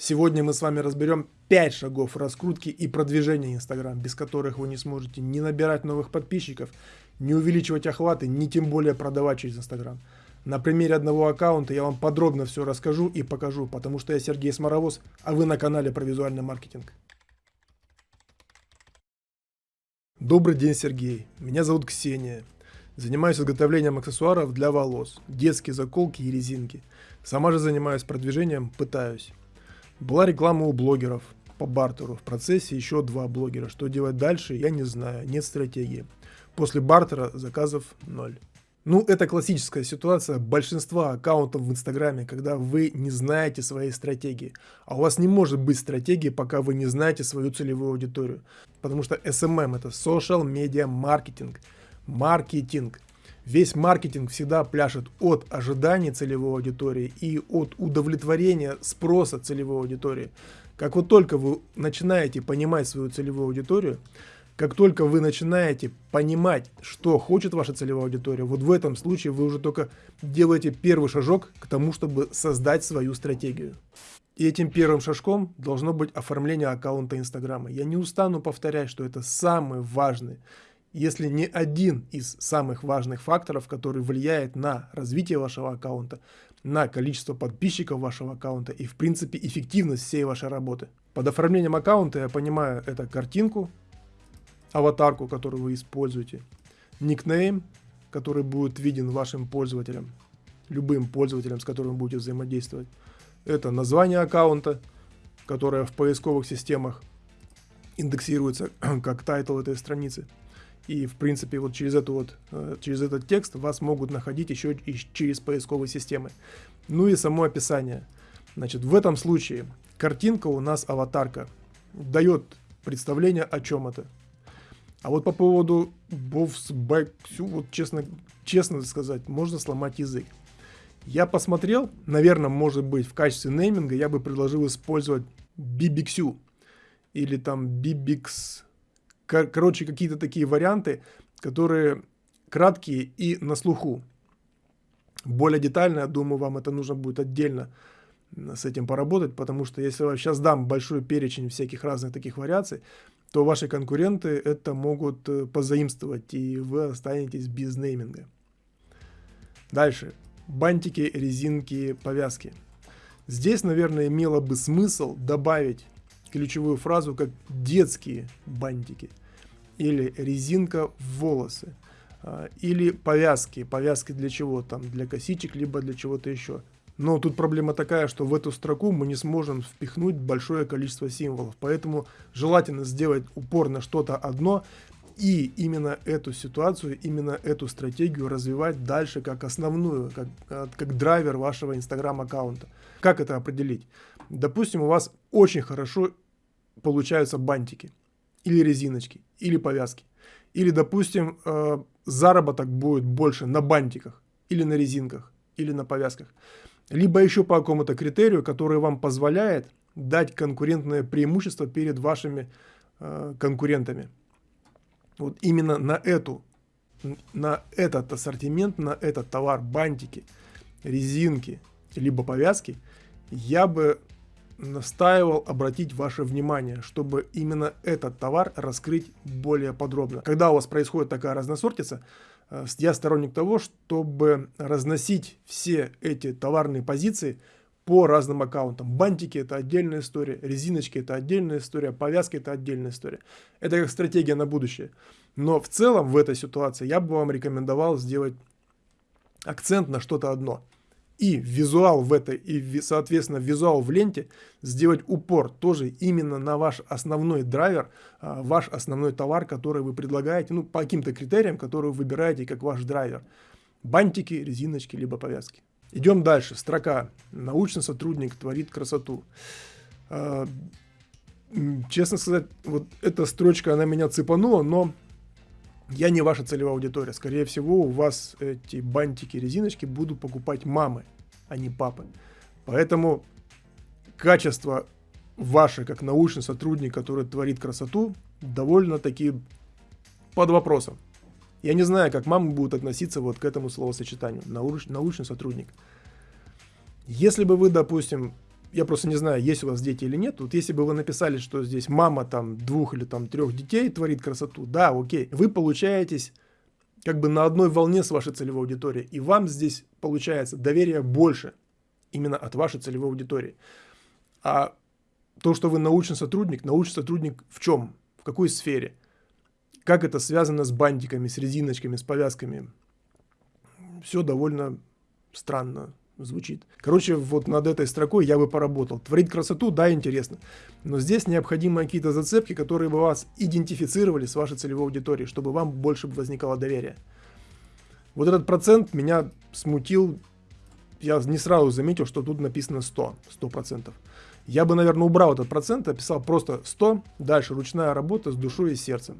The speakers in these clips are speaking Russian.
Сегодня мы с вами разберем 5 шагов раскрутки и продвижения Instagram, без которых вы не сможете ни набирать новых подписчиков, не увеличивать охваты, ни тем более продавать через Instagram. На примере одного аккаунта я вам подробно все расскажу и покажу, потому что я Сергей Сморовоз, а вы на канале про визуальный маркетинг. Добрый день, Сергей. Меня зовут Ксения. Занимаюсь изготовлением аксессуаров для волос, детские заколки и резинки. Сама же занимаюсь продвижением, пытаюсь. Была реклама у блогеров по бартеру. В процессе еще два блогера. Что делать дальше, я не знаю. Нет стратегии. После бартера заказов ноль. Ну, это классическая ситуация большинства аккаунтов в Инстаграме, когда вы не знаете своей стратегии. А у вас не может быть стратегии, пока вы не знаете свою целевую аудиторию. Потому что SMM это Social Media Marketing. Маркетинг. Весь маркетинг всегда пляшет от ожиданий целевой аудитории и от удовлетворения спроса целевой аудитории. Как вот только вы начинаете понимать свою целевую аудиторию, как только вы начинаете понимать, что хочет ваша целевая аудитория, вот в этом случае вы уже только делаете первый шажок к тому, чтобы создать свою стратегию. И этим первым шажком должно быть оформление аккаунта Инстаграма. Я не устану повторять, что это самый важный если не один из самых важных факторов, который влияет на развитие вашего аккаунта, на количество подписчиков вашего аккаунта и в принципе эффективность всей вашей работы. Под оформлением аккаунта я понимаю это картинку, аватарку, которую вы используете, никнейм, который будет виден вашим пользователям, любым пользователям, с которым вы будете взаимодействовать. Это название аккаунта, которое в поисковых системах индексируется как title этой страницы. И, в принципе, вот через, эту вот, э, через этот текст вас могут находить еще и через поисковые системы. Ну и само описание. Значит, в этом случае картинка у нас аватарка. Дает представление о чем это. А вот по поводу Bovs Back, вот честно, честно сказать, можно сломать язык. Я посмотрел, наверное, может быть, в качестве нейминга я бы предложил использовать BBQ или там BBX Короче, какие-то такие варианты, которые краткие и на слуху. Более детально, я думаю, вам это нужно будет отдельно с этим поработать, потому что если я сейчас дам большой перечень всяких разных таких вариаций, то ваши конкуренты это могут э, позаимствовать, и вы останетесь без нейминга. Дальше. Бантики, резинки, повязки. Здесь, наверное, имело бы смысл добавить ключевую фразу как детские бантики или резинка в волосы а, или повязки. Повязки для чего там? Для косичек, либо для чего-то еще. Но тут проблема такая, что в эту строку мы не сможем впихнуть большое количество символов. Поэтому желательно сделать упор на что-то одно и именно эту ситуацию, именно эту стратегию развивать дальше как основную, как, а, как драйвер вашего инстаграм аккаунта. Как это определить? Допустим, у вас очень хорошо получаются бантики, или резиночки, или повязки. Или, допустим, э, заработок будет больше на бантиках, или на резинках, или на повязках. Либо еще по какому-то критерию, который вам позволяет дать конкурентное преимущество перед вашими э, конкурентами. Вот именно на эту, на этот ассортимент, на этот товар, бантики, резинки, либо повязки, я бы настаивал обратить ваше внимание, чтобы именно этот товар раскрыть более подробно. Когда у вас происходит такая разносортица, э, я сторонник того, чтобы разносить все эти товарные позиции по разным аккаунтам. Бантики это отдельная история, резиночки это отдельная история, повязки это отдельная история. Это как стратегия на будущее. Но в целом в этой ситуации я бы вам рекомендовал сделать акцент на что-то одно – и визуал в этой, и, соответственно, визуал в ленте сделать упор тоже именно на ваш основной драйвер, а, ваш основной товар, который вы предлагаете, ну, по каким-то критериям, которые вы выбираете как ваш драйвер. Бантики, резиночки, либо повязки. Идем дальше. Строка. Научный сотрудник творит красоту. А, честно сказать, вот эта строчка, она меня цепанула, но я не ваша целевая аудитория. Скорее всего, у вас эти бантики, резиночки будут покупать мамы, а не папы. Поэтому качество ваше, как научный сотрудник, который творит красоту, довольно-таки под вопросом. Я не знаю, как мамы будут относиться вот к этому словосочетанию. Науч, научный сотрудник. Если бы вы, допустим, я просто не знаю, есть у вас дети или нет. Вот если бы вы написали, что здесь мама там двух или там трех детей творит красоту, да, окей. Вы получаетесь как бы на одной волне с вашей целевой аудиторией. И вам здесь получается доверие больше именно от вашей целевой аудитории. А то, что вы научный сотрудник, научный сотрудник в чем? В какой сфере? Как это связано с бантиками, с резиночками, с повязками? Все довольно странно звучит. Короче, вот над этой строкой я бы поработал. Творить красоту, да, интересно. Но здесь необходимы какие-то зацепки, которые бы вас идентифицировали с вашей целевой аудиторией, чтобы вам больше возникало доверие. Вот этот процент меня смутил. Я не сразу заметил, что тут написано 100, 100%. Я бы, наверное, убрал этот процент, описал просто 100, дальше ручная работа с душой и сердцем.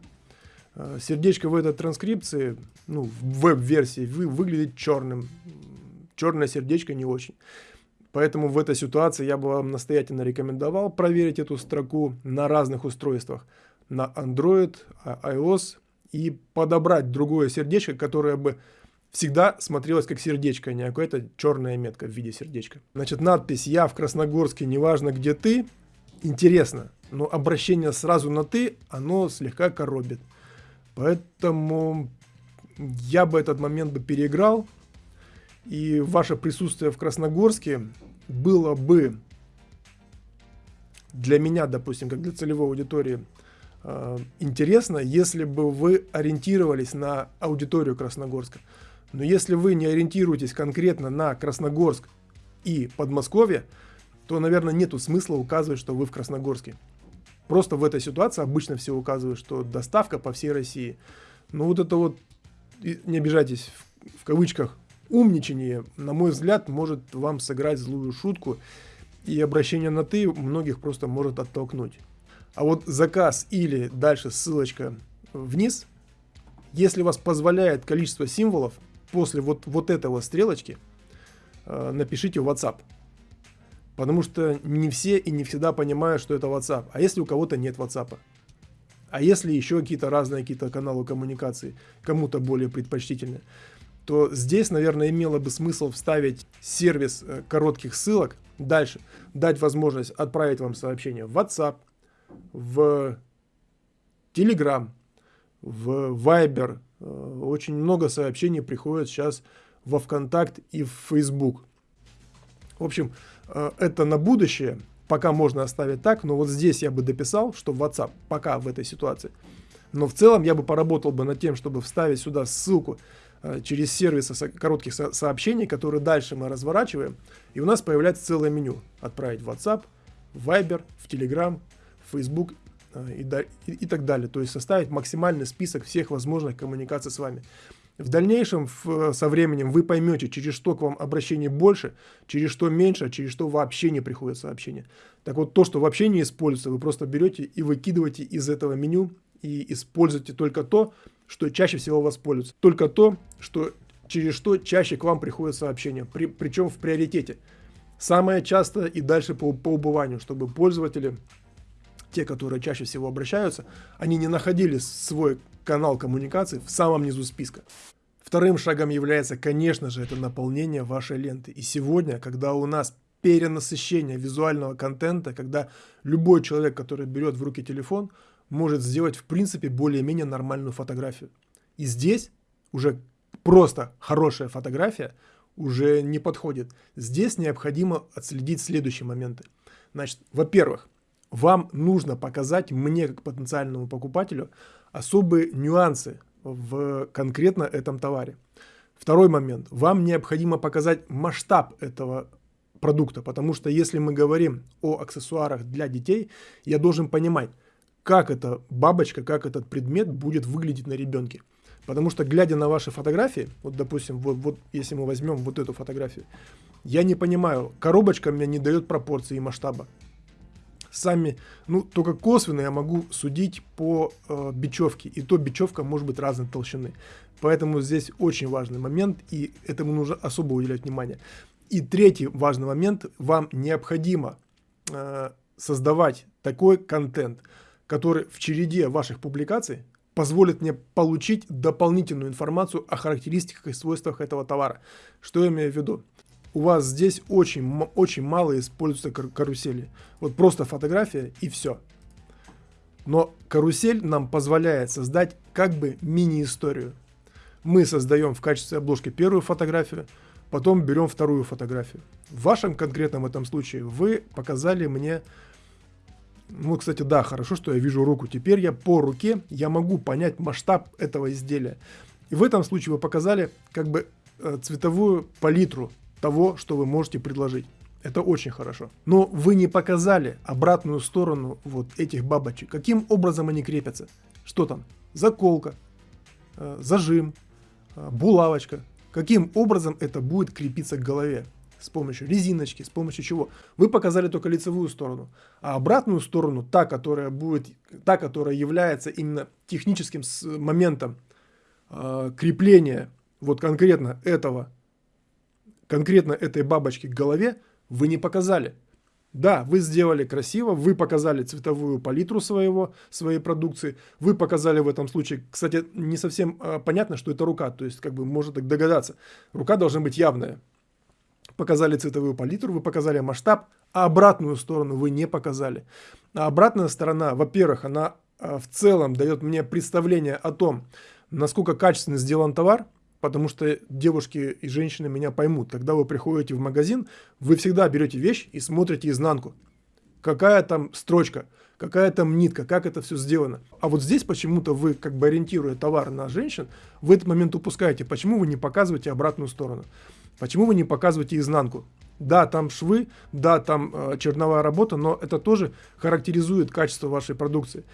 Э, сердечко в этой транскрипции, ну, в веб-версии, вы, выглядит черным, черное сердечко не очень. Поэтому в этой ситуации я бы вам настоятельно рекомендовал проверить эту строку на разных устройствах. На Android, а, iOS и подобрать другое сердечко, которое бы всегда смотрелось как сердечко, а не какая-то черная метка в виде сердечка. Значит, надпись «Я в Красногорске, неважно где ты» интересно, но обращение сразу на «ты» оно слегка коробит. Поэтому я бы этот момент бы переиграл, и ваше присутствие в Красногорске было бы для меня, допустим, как для целевой аудитории, э, интересно, если бы вы ориентировались на аудиторию Красногорска. Но если вы не ориентируетесь конкретно на Красногорск и Подмосковье, то, наверное, нету смысла указывать, что вы в Красногорске. Просто в этой ситуации обычно все указывают, что доставка по всей России. Но вот это вот, не обижайтесь, в кавычках, умничание, на мой взгляд, может вам сыграть злую шутку, и обращение на «ты» многих просто может оттолкнуть. А вот заказ или дальше ссылочка вниз, если вас позволяет количество символов, после вот, вот этого стрелочки э, напишите в WhatsApp. Потому что не все и не всегда понимают, что это WhatsApp. А если у кого-то нет WhatsApp? А если еще какие-то разные какие-то каналы коммуникации, кому-то более предпочтительные? То здесь, наверное, имело бы смысл вставить сервис э, коротких ссылок. Дальше дать возможность отправить вам сообщение в WhatsApp, в Telegram, в Viber. Э, очень много сообщений приходит сейчас во ВКонтакт и в Facebook. В общем, э, это на будущее. Пока можно оставить так, но вот здесь я бы дописал, что WhatsApp пока в этой ситуации. Но в целом я бы поработал бы над тем, чтобы вставить сюда ссылку через сервисы коротких сообщений, которые дальше мы разворачиваем, и у нас появляется целое меню. Отправить в WhatsApp, в Viber, в Telegram, в Facebook э, и, и, и так далее. То есть составить максимальный список всех возможных коммуникаций с вами. В дальнейшем, в, со временем, вы поймете, через что к вам обращений больше, через что меньше, а через что вообще не приходят сообщения. Так вот, то, что вообще не используется, вы просто берете и выкидываете из этого меню и используйте только то, что чаще всего воспользуются. Только то, что через что чаще к вам приходят сообщения, при, причем в приоритете. Самое часто и дальше по, по убыванию, чтобы пользователи, те, которые чаще всего обращаются, они не находили свой канал коммуникации в самом низу списка. Вторым шагом является, конечно же, это наполнение вашей ленты. И сегодня, когда у нас перенасыщение визуального контента, когда любой человек, который берет в руки телефон, может сделать в принципе более-менее нормальную фотографию. И здесь уже просто хорошая фотография уже не подходит. Здесь необходимо отследить следующие моменты. Значит, во-первых, вам нужно показать мне, как потенциальному покупателю, особые нюансы в конкретно этом товаре. Второй момент. Вам необходимо показать масштаб этого продукта, потому что если мы говорим о аксессуарах для детей, я должен понимать, как эта бабочка, как этот предмет будет выглядеть на ребенке. Потому что, глядя на ваши фотографии, вот, допустим, вот, вот если мы возьмем вот эту фотографию, я не понимаю, коробочка мне не дает пропорции и масштаба. Сами, ну, только косвенно я могу судить по э, бечевке, и то бечевка может быть разной толщины. Поэтому здесь очень важный момент, и этому нужно особо уделять внимание. И третий важный момент, вам необходимо э, создавать такой контент, который в череде ваших публикаций позволит мне получить дополнительную информацию о характеристиках и свойствах этого товара. Что я имею в виду? у вас здесь очень, очень мало используются карусели. Вот просто фотография и все. Но карусель нам позволяет создать как бы мини-историю. Мы создаем в качестве обложки первую фотографию, потом берем вторую фотографию. В вашем конкретном этом случае вы показали мне, ну, кстати, да, хорошо, что я вижу руку. Теперь я по руке, я могу понять масштаб этого изделия. И в этом случае вы показали как бы э, цветовую палитру того, что вы можете предложить. Это очень хорошо. Но вы не показали обратную сторону вот этих бабочек. Каким образом они крепятся? Что там? Заколка, э, зажим, э, булавочка. Каким образом это будет крепиться к голове? С помощью резиночки, с помощью чего? Вы показали только лицевую сторону. А обратную сторону, та, которая будет, та, которая является именно техническим моментом э, крепления вот конкретно этого, конкретно этой бабочки к голове, вы не показали. Да, вы сделали красиво, вы показали цветовую палитру своего, своей продукции, вы показали в этом случае, кстати, не совсем э, понятно, что это рука, то есть как бы можно так догадаться, рука должна быть явная. Показали цветовую палитру, вы показали масштаб, а обратную сторону вы не показали. А обратная сторона, во-первых, она э, в целом дает мне представление о том, насколько качественно сделан товар, потому что девушки и женщины меня поймут. Когда вы приходите в магазин, вы всегда берете вещь и смотрите изнанку. Какая там строчка, какая там нитка, как это все сделано. А вот здесь почему-то вы, как бы ориентируя товар на женщин, в этот момент упускаете. Почему вы не показываете обратную сторону? Почему вы не показываете изнанку? Да, там швы, да, там э, черновая работа, но это тоже характеризует качество вашей продукции.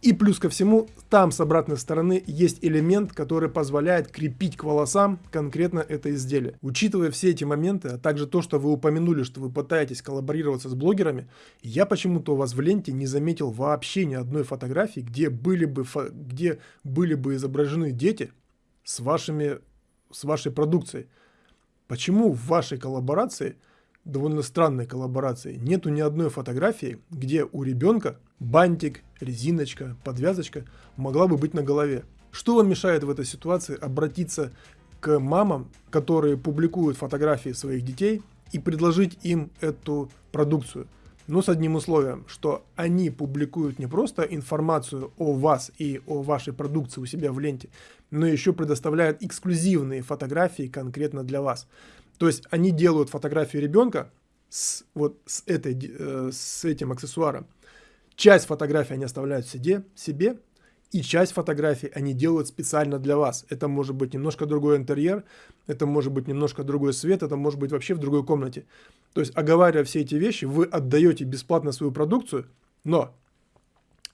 И плюс ко всему, там с обратной стороны есть элемент, который позволяет крепить к волосам конкретно это изделие. Учитывая все эти моменты, а также то, что вы упомянули, что вы пытаетесь коллаборироваться с блогерами, я почему-то у вас в ленте не заметил вообще ни одной фотографии, где были бы, где были бы изображены дети с, вашими, с вашей продукцией. Почему в вашей коллаборации – довольно странной коллаборации. Нету ни одной фотографии, где у ребенка бантик, резиночка, подвязочка могла бы быть на голове. Что вам мешает в этой ситуации обратиться к мамам, которые публикуют фотографии своих детей и предложить им эту продукцию? Но с одним условием, что они публикуют не просто информацию о вас и о вашей продукции у себя в ленте, но еще предоставляют эксклюзивные фотографии конкретно для вас. То есть они делают фотографию ребенка с, вот с, этой, э, с этим аксессуаром. Часть фотографий они оставляют себе, себе, и часть фотографий они делают специально для вас. Это может быть немножко другой интерьер, это может быть немножко другой свет, это может быть вообще в другой комнате. То есть, оговаривая все эти вещи, вы отдаете бесплатно свою продукцию, но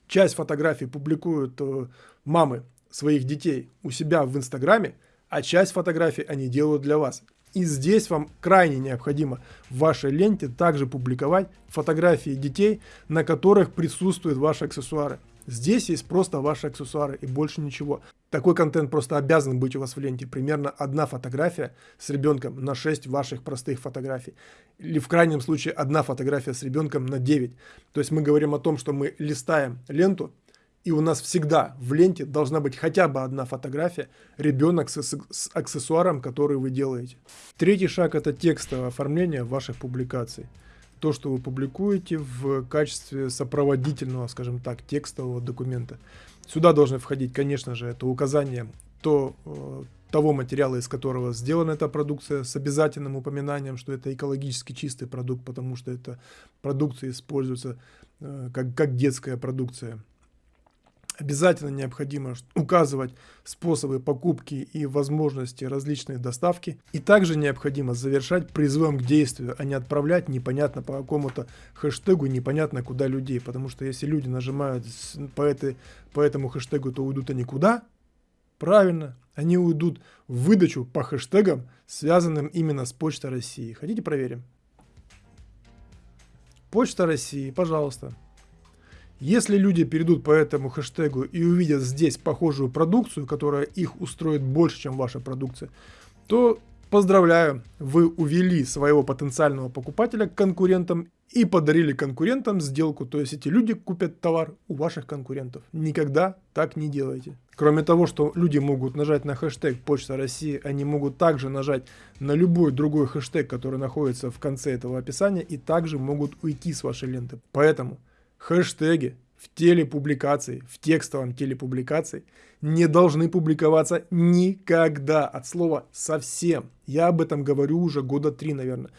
часть фотографий публикуют э, мамы своих детей у себя в Инстаграме, а часть фотографий они делают для вас. И здесь вам крайне необходимо в вашей ленте также публиковать фотографии детей, на которых присутствуют ваши аксессуары. Здесь есть просто ваши аксессуары и больше ничего. Такой контент просто обязан быть у вас в ленте. Примерно одна фотография с ребенком на 6 ваших простых фотографий. Или в крайнем случае одна фотография с ребенком на 9. То есть мы говорим о том, что мы листаем ленту, и у нас всегда в ленте должна быть хотя бы одна фотография, ребенок с, с аксессуаром, который вы делаете. Третий шаг это текстовое оформление ваших публикаций. То, что вы публикуете в качестве сопроводительного, скажем так, текстового документа. Сюда должны входить, конечно же, это указание то, э, того материала, из которого сделана эта продукция, с обязательным упоминанием, что это экологически чистый продукт, потому что эта продукция используется э, как, как детская продукция. Обязательно необходимо указывать способы покупки и возможности различной доставки. И также необходимо завершать призывом к действию, а не отправлять непонятно по какому-то хэштегу, непонятно куда людей. Потому что если люди нажимают по, этой, по этому хэштегу, то уйдут они куда? Правильно, они уйдут в выдачу по хэштегам, связанным именно с Почтой России. Хотите проверим? Почта России, пожалуйста. Если люди перейдут по этому хэштегу и увидят здесь похожую продукцию, которая их устроит больше, чем ваша продукция, то Поздравляю, вы увели своего потенциального покупателя к конкурентам и подарили конкурентам сделку, то есть эти люди купят товар у ваших конкурентов. Никогда так не делайте. Кроме того, что люди могут нажать на хэштег Почта России, они могут также нажать на любой другой хэштег, который находится в конце этого описания, и также могут уйти с вашей ленты. Поэтому хэштеги в телепубликации, в текстовом телепубликации не должны публиковаться никогда, от слова совсем. Я об этом говорю уже года три, наверное.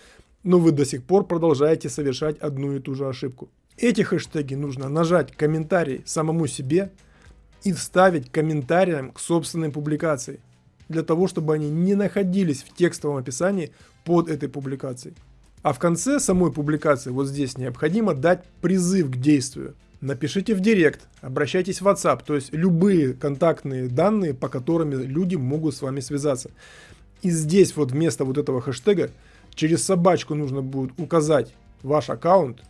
Но вы до сих пор продолжаете совершать одну и ту же ошибку. Эти хэштеги нужно нажать комментарий самому себе и вставить комментарием к собственной публикации, для того, чтобы они не находились в текстовом описании под этой публикацией. А в конце самой публикации, вот здесь, необходимо дать призыв к действию. Напишите в директ, обращайтесь в WhatsApp, то есть любые контактные данные, по которым люди могут с вами связаться. И здесь вот вместо вот этого хэштега через собачку нужно будет указать ваш аккаунт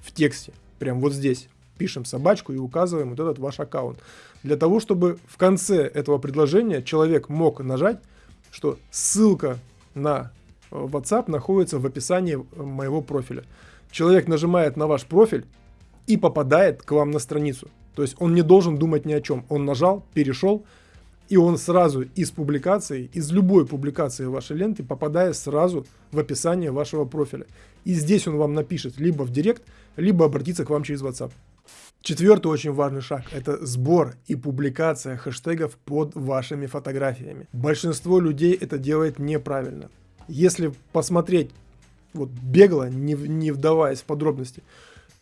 в тексте. Прям вот здесь. Пишем собачку и указываем вот этот ваш аккаунт. Для того, чтобы в конце этого предложения человек мог нажать, что ссылка на WhatsApp находится в описании э, моего профиля. Человек нажимает на ваш профиль, и попадает к вам на страницу. То есть он не должен думать ни о чем. Он нажал, перешел, и он сразу из публикации, из любой публикации вашей ленты попадает сразу в описание вашего профиля. И здесь он вам напишет либо в директ, либо обратиться к вам через WhatsApp. Четвертый очень важный шаг – это сбор и публикация хэштегов под вашими фотографиями. Большинство людей это делает неправильно. Если посмотреть вот бегло, не, не вдаваясь в подробности,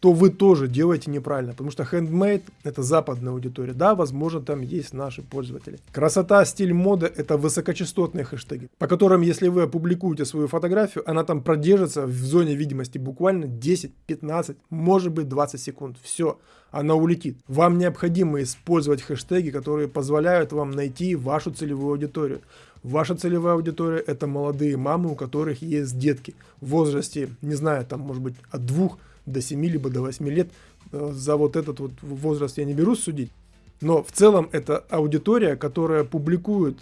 то вы тоже делаете неправильно, потому что handmade это западная аудитория, да, возможно там есть наши пользователи. Красота, стиль, мода это высокочастотные хэштеги, по которым если вы опубликуете свою фотографию, она там продержится в зоне видимости буквально 10, 15, может быть 20 секунд, все, она улетит. Вам необходимо использовать хэштеги, которые позволяют вам найти вашу целевую аудиторию. Ваша целевая аудитория это молодые мамы, у которых есть детки в возрасте, не знаю, там может быть от двух до 7 либо до 8 лет. Э, за вот этот вот возраст я не берусь судить. Но в целом это аудитория, которая публикует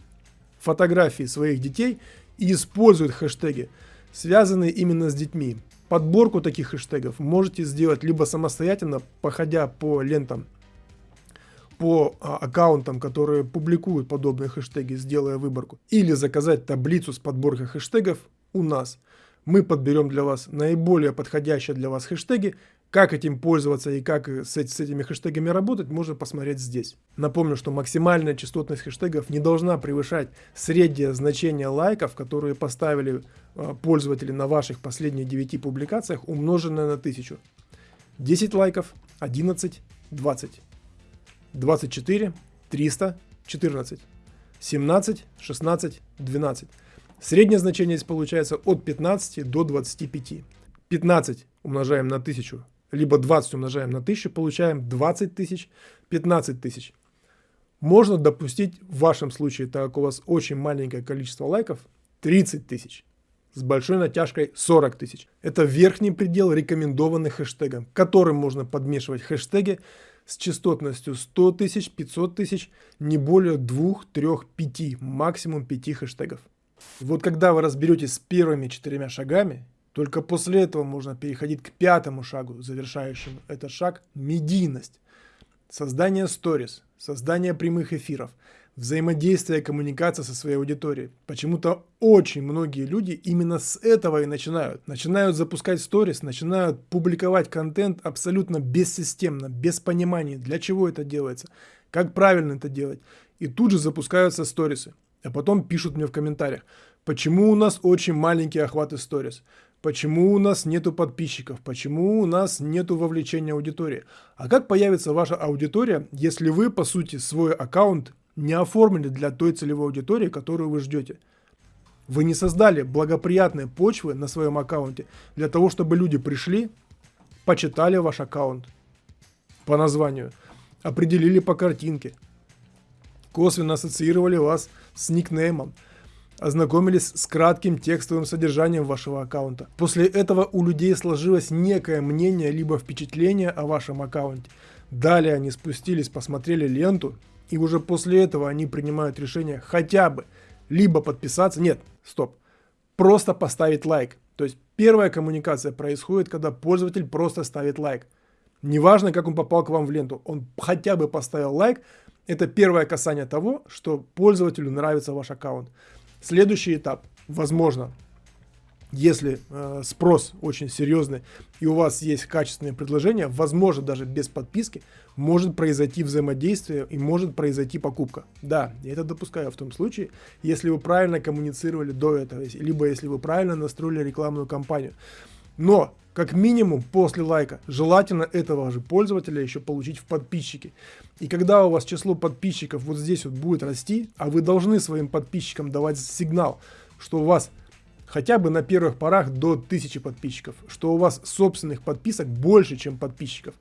фотографии своих детей и использует хэштеги, связанные именно с детьми. Подборку таких хэштегов можете сделать либо самостоятельно, походя по лентам, по а, аккаунтам, которые публикуют подобные хэштеги, сделая выборку, или заказать таблицу с подборкой хэштегов у нас – мы подберем для вас наиболее подходящие для вас хэштеги. Как этим пользоваться и как с, с этими хэштегами работать, можно посмотреть здесь. Напомню, что максимальная частотность хэштегов не должна превышать среднее значение лайков, которые поставили э, пользователи на ваших последних 9 публикациях, умноженное на 1000. 10 лайков, 11, 20. 24, 300, 14. 17, 16, 12. Среднее значение здесь получается от 15 до 25. 15 умножаем на 1000, либо 20 умножаем на 1000, получаем 20 тысяч, 15 тысяч. Можно допустить в вашем случае, так как у вас очень маленькое количество лайков, 30 тысяч. С большой натяжкой 40 тысяч. Это верхний предел рекомендованных хэштегов, которым можно подмешивать хэштеги с частотностью 100 тысяч, 500 тысяч, не более 2, 3, 5, максимум 5 хэштегов. Вот когда вы разберетесь с первыми четырьмя шагами, только после этого можно переходить к пятому шагу, завершающему этот шаг – медийность. Создание сторис, создание прямых эфиров, взаимодействие, коммуникация со своей аудиторией. Почему-то очень многие люди именно с этого и начинают. Начинают запускать сторис, начинают публиковать контент абсолютно бессистемно, без понимания, для чего это делается, как правильно это делать. И тут же запускаются сторисы. А потом пишут мне в комментариях, почему у нас очень маленький охват сторис, почему у нас нету подписчиков, почему у нас нету вовлечения аудитории. А как появится ваша аудитория, если вы, по сути, свой аккаунт не оформили для той целевой аудитории, которую вы ждете? Вы не создали благоприятные почвы на своем аккаунте для того, чтобы люди пришли, почитали ваш аккаунт по названию, определили по картинке, косвенно ассоциировали вас с никнеймом, ознакомились с кратким текстовым содержанием вашего аккаунта. После этого у людей сложилось некое мнение либо впечатление о вашем аккаунте. Далее они спустились, посмотрели ленту, и уже после этого они принимают решение хотя бы либо подписаться, нет, стоп, просто поставить лайк. То есть первая коммуникация происходит, когда пользователь просто ставит лайк. Неважно, как он попал к вам в ленту, он хотя бы поставил лайк, это первое касание того, что пользователю нравится ваш аккаунт. Следующий этап, возможно, если э, спрос очень серьезный и у вас есть качественные предложения, возможно, даже без подписки, может произойти взаимодействие и может произойти покупка. Да, я это допускаю в том случае, если вы правильно коммуницировали до этого, либо если вы правильно настроили рекламную кампанию. Но, как минимум, после лайка, желательно этого же пользователя еще получить в подписчики. И когда у вас число подписчиков вот здесь вот будет расти, а вы должны своим подписчикам давать сигнал, что у вас хотя бы на первых порах до 1000 подписчиков, что у вас собственных подписок больше, чем подписчиков.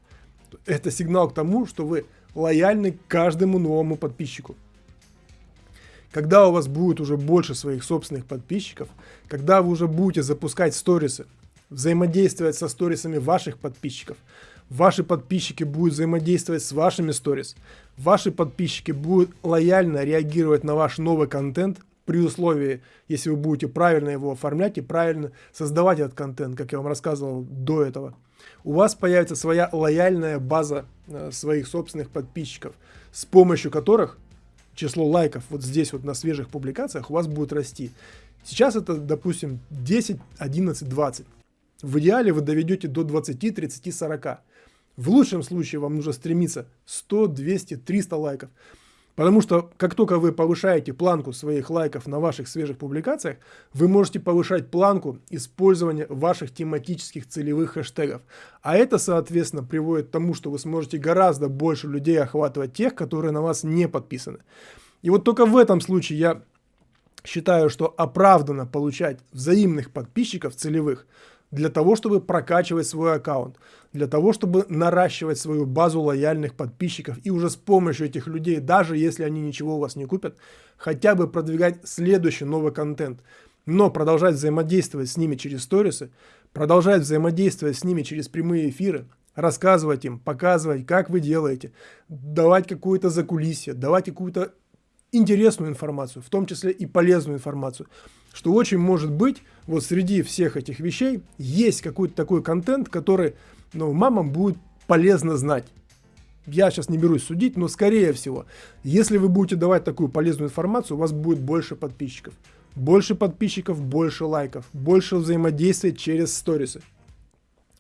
Это сигнал к тому, что вы лояльны к каждому новому подписчику. Когда у вас будет уже больше своих собственных подписчиков, когда вы уже будете запускать сторисы, взаимодействовать со сторисами ваших подписчиков, ваши подписчики будут взаимодействовать с вашими сторис, ваши подписчики будут лояльно реагировать на ваш новый контент, при условии, если вы будете правильно его оформлять и правильно создавать этот контент, как я вам рассказывал до этого. У вас появится своя лояльная база э, своих собственных подписчиков, с помощью которых число лайков вот здесь вот на свежих публикациях у вас будет расти. Сейчас это, допустим, 10, 11, 20. В идеале вы доведете до 20, 30, 40. В лучшем случае вам нужно стремиться 100, 200, 300 лайков. Потому что как только вы повышаете планку своих лайков на ваших свежих публикациях, вы можете повышать планку использования ваших тематических целевых хэштегов. А это, соответственно, приводит к тому, что вы сможете гораздо больше людей охватывать тех, которые на вас не подписаны. И вот только в этом случае я считаю, что оправданно получать взаимных подписчиков целевых – для того, чтобы прокачивать свой аккаунт, для того, чтобы наращивать свою базу лояльных подписчиков и уже с помощью этих людей, даже если они ничего у вас не купят, хотя бы продвигать следующий новый контент, но продолжать взаимодействовать с ними через сторисы, продолжать взаимодействовать с ними через прямые эфиры, рассказывать им, показывать, как вы делаете, давать какую-то закулисье, давать какую-то интересную информацию, в том числе и полезную информацию. Что очень может быть, вот среди всех этих вещей есть какой-то такой контент, который ну, мамам будет полезно знать. Я сейчас не берусь судить, но скорее всего, если вы будете давать такую полезную информацию, у вас будет больше подписчиков. Больше подписчиков, больше лайков, больше взаимодействия через сторисы.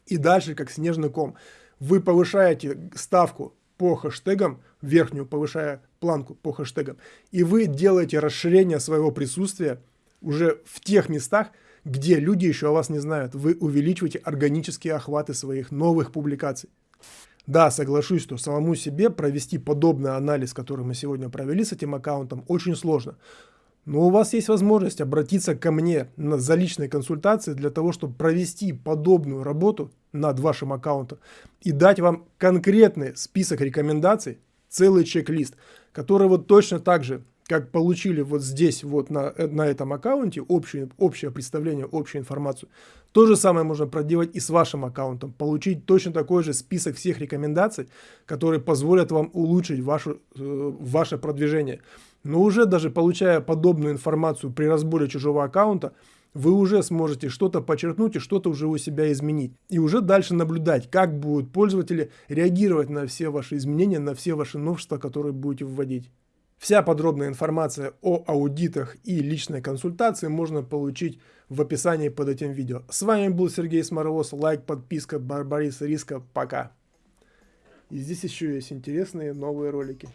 И дальше, как снежный ком, вы повышаете ставку по хэштегам, верхнюю повышая планку по хэштегам, и вы делаете расширение своего присутствия уже в тех местах, где люди еще о вас не знают. Вы увеличиваете органические охваты своих новых публикаций. Да, соглашусь, что самому себе провести подобный анализ, который мы сегодня провели с этим аккаунтом, очень сложно. Но у вас есть возможность обратиться ко мне за личной консультацией для того, чтобы провести подобную работу над вашим аккаунтом и дать вам конкретный список рекомендаций, целый чек-лист, который вот точно так же, как получили вот здесь, вот на, на этом аккаунте, общее, общее представление, общую информацию, то же самое можно проделать и с вашим аккаунтом, получить точно такой же список всех рекомендаций, которые позволят вам улучшить вашу, э, ваше продвижение. Но уже даже получая подобную информацию при разборе чужого аккаунта, вы уже сможете что-то подчеркнуть и что-то уже у себя изменить. И уже дальше наблюдать, как будут пользователи реагировать на все ваши изменения, на все ваши новшества, которые будете вводить. Вся подробная информация о аудитах и личной консультации можно получить в описании под этим видео. С вами был Сергей Сморовоз. Лайк, подписка, Барбарис Риска. Пока. И здесь еще есть интересные новые ролики.